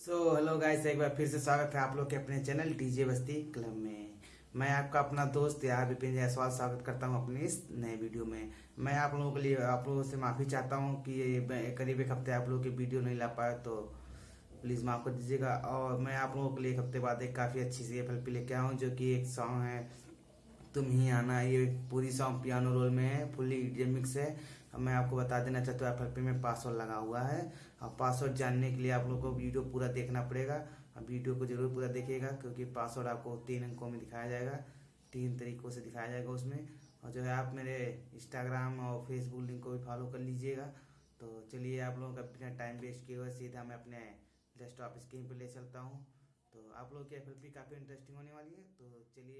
Guys एक बार फिर से स्वागत है आप लोग के अपने चैनल डीजे बस्ती क्लब में। मैं आपका अपना दोस्त यार विपिन जायसवाल स्वागत करता हूँ अपनी इस नए वीडियो में। मैं आप लोगों के लिए, आप लोगों से माफ़ी चाहता हूँ कि करीब एक हफ़्ते आप लोगों की वीडियो नहीं ला पाया तो प्लीज़ माफ़ कर दीजिएगा। और मैं आप लोगों के लिए एक हफ़्ते बाद एक काफ़ी अच्छी सी एफ़ लेके आऊँ जो कि एक सॉन्ग है, तुम ही आना, ये पूरी सॉन्ग पियानो रोल में है फुल्ली मिक्स है। मैं आपको बता देना चाहता हूँ एफ़ में पासवर्ड लगा हुआ है। और पासवर्ड जानने के लिए आप लोग को वीडियो पूरा देखना पड़ेगा। अब वीडियो को ज़रूर पूरा देखिएगा, क्योंकि पासवर्ड आपको तीन अंकों में दिखाया जाएगा। तीन तरीकों से दिखाया जाएगा उसमें। और जो है, आप मेरे इंस्टाग्राम और फेसबुक लिंक को भी फॉलो कर लीजिएगा। तो चलिए, आप लोगों का बिना टाइम वेस्ट किए हुए सीधा मैं अपने डेस्कटॉप स्क्रीन पर ले चलता हूँ। तो आप लोग की एफ़ काफ़ी इंटरेस्टिंग होने वाली है। तो चलिए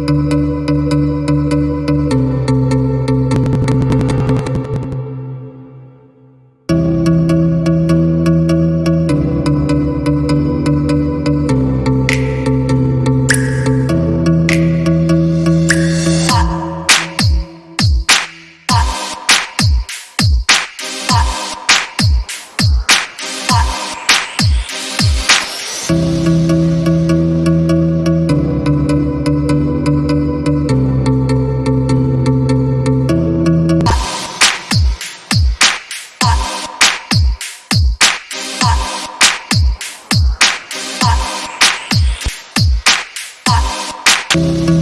सो so,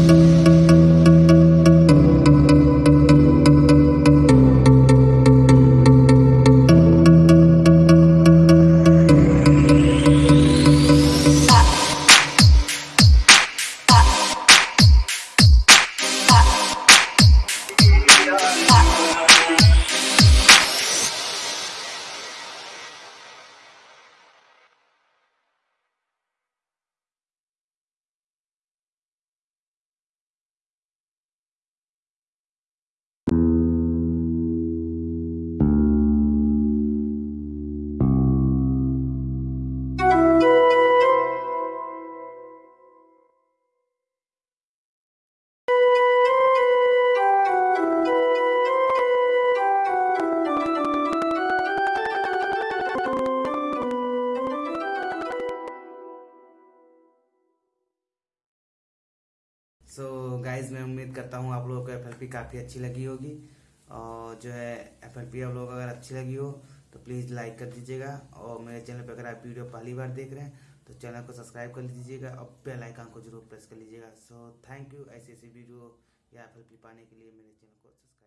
गाइज़ मैं उम्मीद करता हूँ आप लोगों को एफ़ काफ़ी अच्छी लगी होगी और जो है एफएलपी आप लोगों को अगर अच्छी लगी हो तो प्लीज़ लाइक कर दीजिएगा और मेरे चैनल पर अगर आप वीडियो पहली बार देख रहे हैं तो चैनल को सब्सक्राइब कर लीजिएगा और बेल को ज़रूर प्रेस कर लीजिएगा। सो थैंक यू ऐसी ऐसी वीडियो या एफ़ पाने के लिए मेरे चैनल को सब्सक्राइब